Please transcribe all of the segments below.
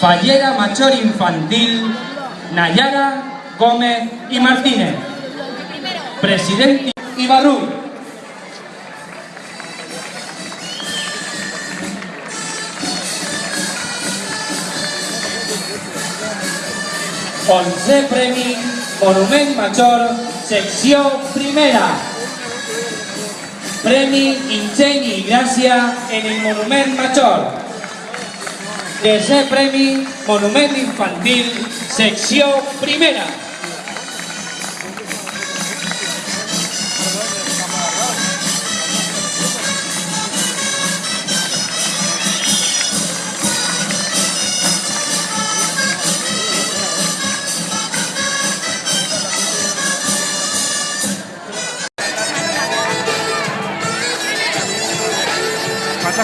Fallera Machor Infantil, Nayara Gómez y Martínez. Presidente Ibarru. 11 Premi Monument Major, secció primera. Premi Ingeni i Gràcia en el Monument Major. Tercer Premi Monument Infantil, secció primera.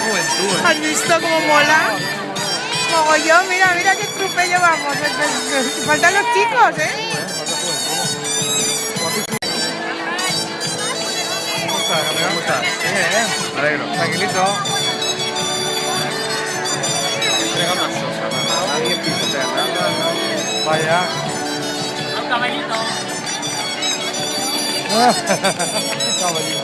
Juventud, ¿eh? ¿Has visto cómo mola? Mogollón, mira, mira qué trupello vamos. Faltan los chicos, ¿eh? ¿Cómo estás? ¿Cómo estás? Bien, me alegro. Tranquilito. Entrega más cosas, ¿no? Nadie pisotea nada, nadie... Vaya. Un caballito. Caballito.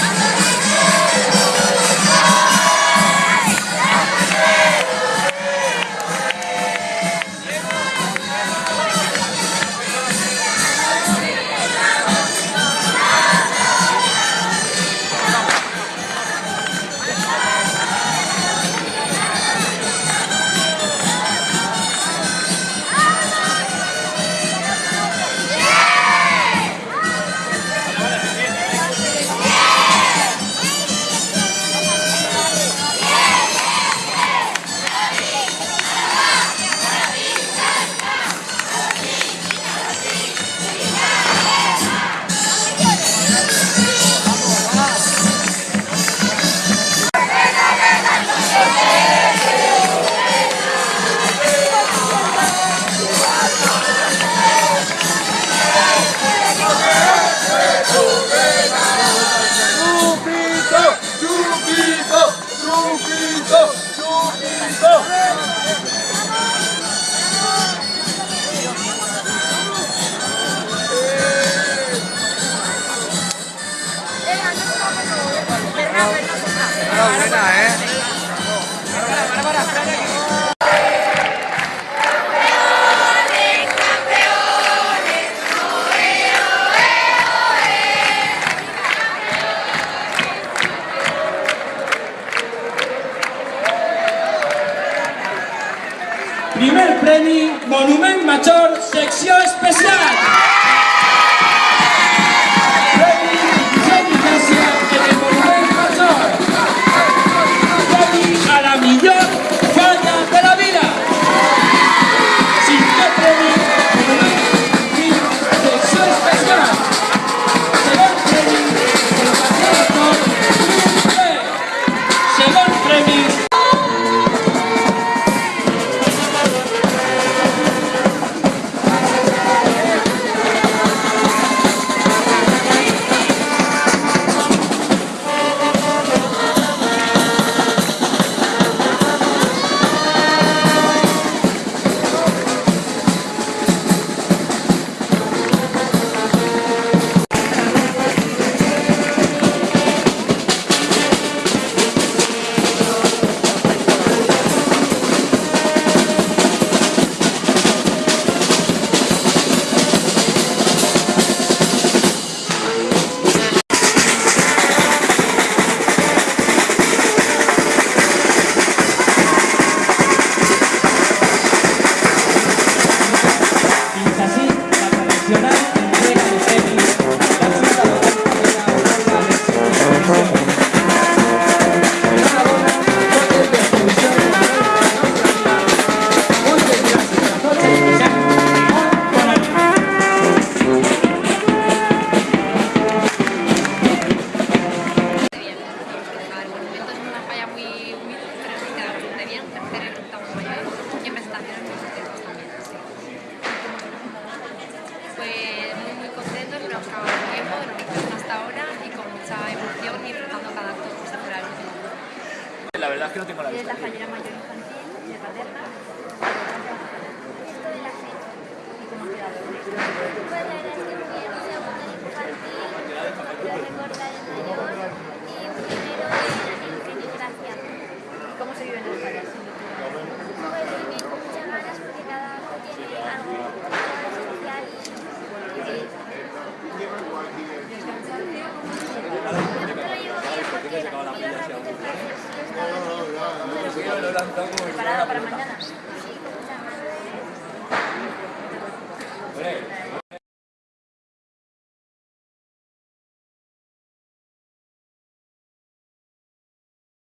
¡Chupito! ¡Chupito! Enhorabuena, ¿eh? Primer Premi Monument Major, secció especial. verdad es la. Es la fallera mayor infantil de paterna Preparado para mañana.